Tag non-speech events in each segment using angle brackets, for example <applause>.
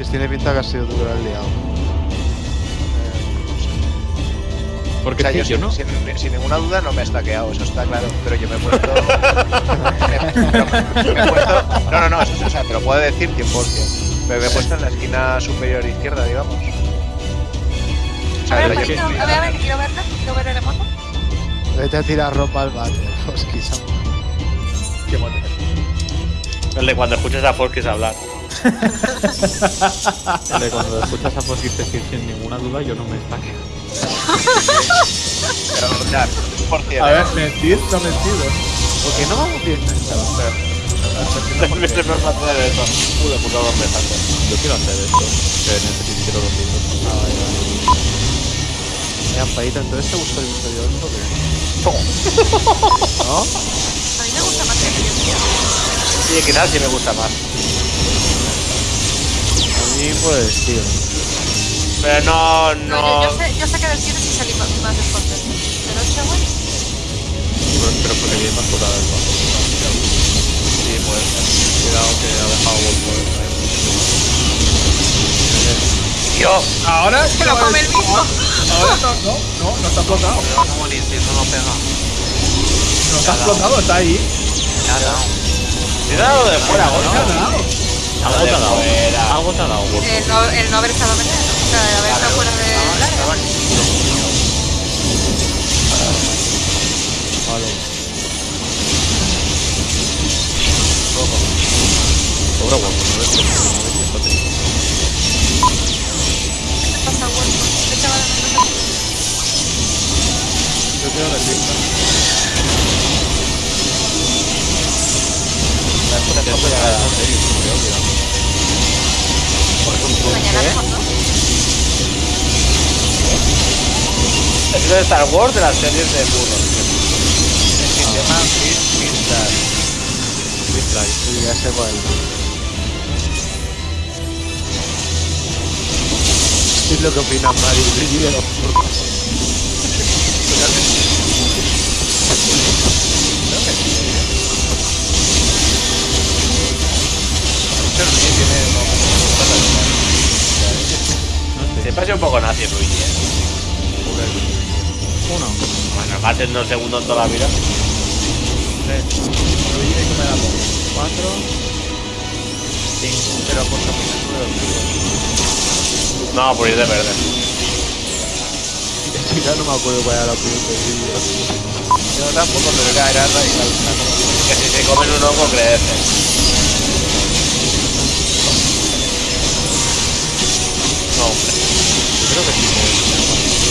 Que tiene pinta que has sido tú que lo has liado. Porque O sea, yo sin, no. sin- sin ninguna duda no me he stackeado, eso está claro. Pero yo me he puesto. me, <laughs> me he puesto. No, no, no, eso, o sea, te lo puedo decir 100%. Pero me he puesto en la esquina superior izquierda, digamos. O A sea, a ver, a ver, quiero verla, quiero ver el remoto. Vete a tirar ropa al váter, Foski, Samu. Qué mono. El de cuando escuchas a Forkis hablar. De cuando escuchas a Foskis decir sin ninguna duda, yo no me estaqueo. Pero, sea, por cierto. A ver, mentir, no mentido. ¿Por qué no hacer eso. No lo me hace. Yo quiero hacer esto, que necesito quiero los libros. Ah, vale, vale. Mira, Paita, entonces te gusta el episodio 8 o qué? <laughs> ¿No? A mí me gusta más que el vídeo. Sí, quizás sí me gusta más. A mí, pues, tío. Pero no, No, no. yo, yo sé, yo sé que del 7 sí salí más, más descontento. Del 8, güey. Pero, pero porque viene más curada el paso. Sí, puede ser. Cuidado que ha dejado golpe. Dios. Ahora Se lo come el mismo. Ahora no, no, no, no está explotado. Incienso no pega. No está explotado, está ahí. Ya no. Cuidado de fuera, No Gorka. Algo te ha dado. fuera. Algo te ha dado, Gorka. El no, el no haber estado veneno. O sea, el haber estado fuera de. Vale. Sobra guapo, no ves que no ves que está teniendo. ¿Qué te pasa, güey? ¿Qué. Es de Star Wars de las series de burros. El sistema Fit Finstar. Sí, ya sé cuál. ¿Qué es lo que opina Mario de los burros? Pasa un poco nazi Luigi, eh. Uno. Bueno, va a ser dos segundos toda la vida. Cuatro. Cinco. Pero por No, por ir de verde. <laughs> Ya no me acuerdo cuál era la opinión vídeo. Yo tampoco, pero era, era radical. Que si se comen un hongo crece. No, creo que sí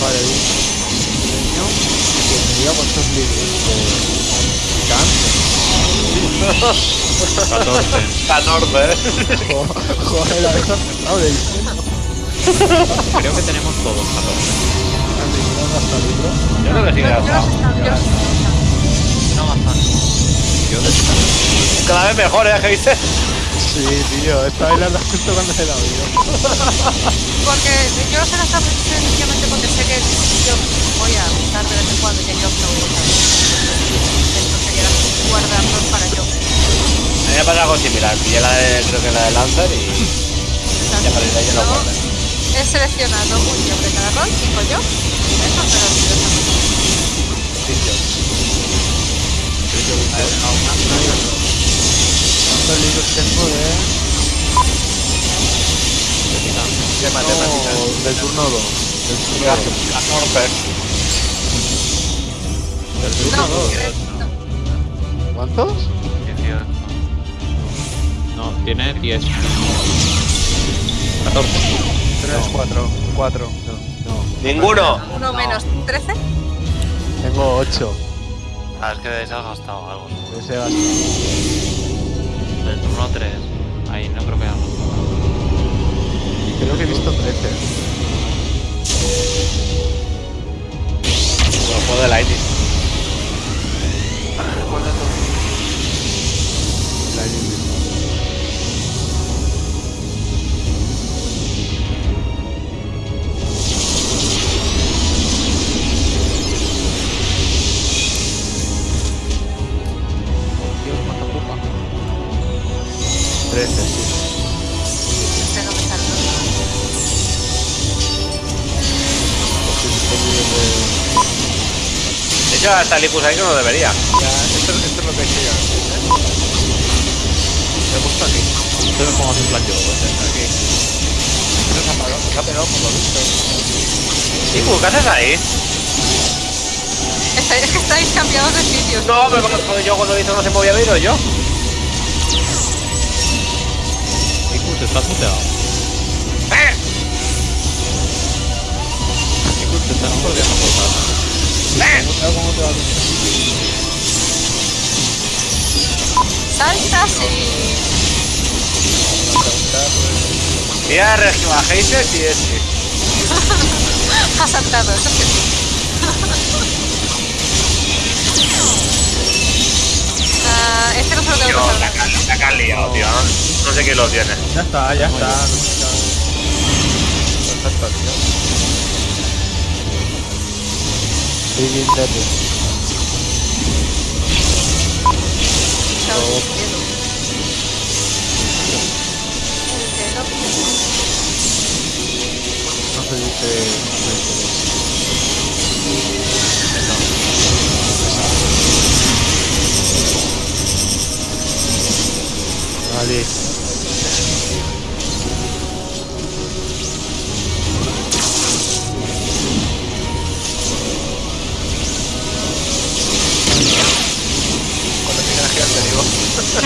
Vale, un niño que me diga cuántos libros de 14. 14, eh. Jo- Joder, la verdad, de Creo que tenemos todos 14. hasta libro. Yo creo que sí que gastado. estaba. No bastante. Cada vez mejor, ¿eh? ¿Qué dices? Sí, tío, esta vez la justo cuando se la oído. Porque yo los he gastado sencillamente porque sé que yo voy a usar de vez en cuando y yo no voy a usar. Esto sería guardarlos para yo. A mí me pasa algo similar. Pillé la de, creo que la de Lancer y ya para ir ahí no. He seleccionado un tío de cada rol, cinco yo, y eso, pero sí, yo también. ¿Cuántos libros tengo de...? De matemáticas. No, del turno 2. Del turno 2. 14. Del turno No, 2. eh, no. ¿Cuántos? 18. No, tiene 10. 14. 3, 4, 4. No, Ninguno. Uno menos 13. tengo 8. Ah, es que de ese has gastado algo. Ese basta. Del turno 3. Ahí no creo que haya gastado. Creo que he visto 13. Los juegos de. ¿Cuál Ya está el Icus ahí que no debería. Ya, esto, esto es lo que he hecho yo. Me he puesto aquí. Entonces como en plan yo. Aquí. Se nos ha pegado, se ha pegado por lo visto. Icus, ¿qué haces ahí? Está- Es que estáis cambiados de sitios. No, pero cuando yo cuando hizo no se movía vino yo. Icus, estás muteado. ¡Eh! Icus, te estás perdiendo cosas. Saltas y. Mira, Heises y este. Ha saltado, eso es que sí. Este no se lo tengo que la, la liado, tío. No, sé quién lo tiene. Ya está, ya está. Perfecto, tío. Chao, cielo. Cielo. No se dice. Vale. Cuando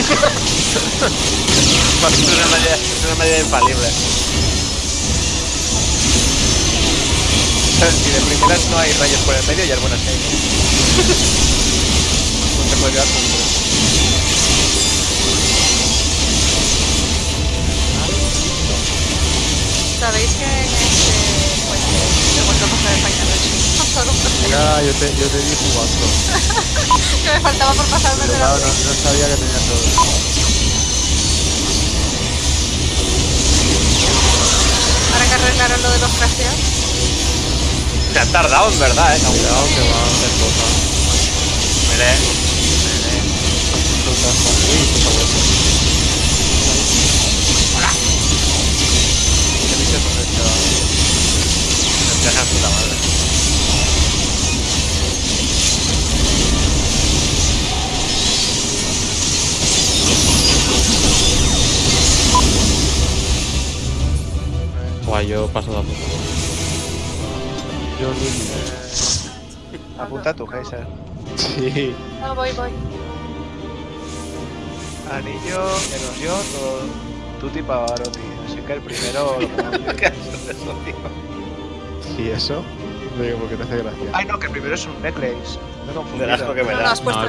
Es una medida, es una medida infalible. Si de primeras no hay rayos por el medio, ya es buena señal. No llevar con Sabéis que Ya, yo te, yo te vi jugando. <laughs> Que me faltaba por pasarme Pero de la no, no sabía que tenía todo. Ahora que arreglaron lo de los crasheos. Se han tardado en verdad, eh. Cuidado que va a hacer cosas. Mire, ¿Qué Guay, yo paso de a poco. Yo lo Apunta tu Heiser. Sí. No, voy, voy. Anillo, menos yo, todo. Tutti Pavarotti. Así que el primero <laughs> lo pongo yo. ¿Qué es eso, tío? ¿Y eso? No digo porque te hace gracia. Ay, no, que el primero es un necklace. Que me No, no da. has puesto No,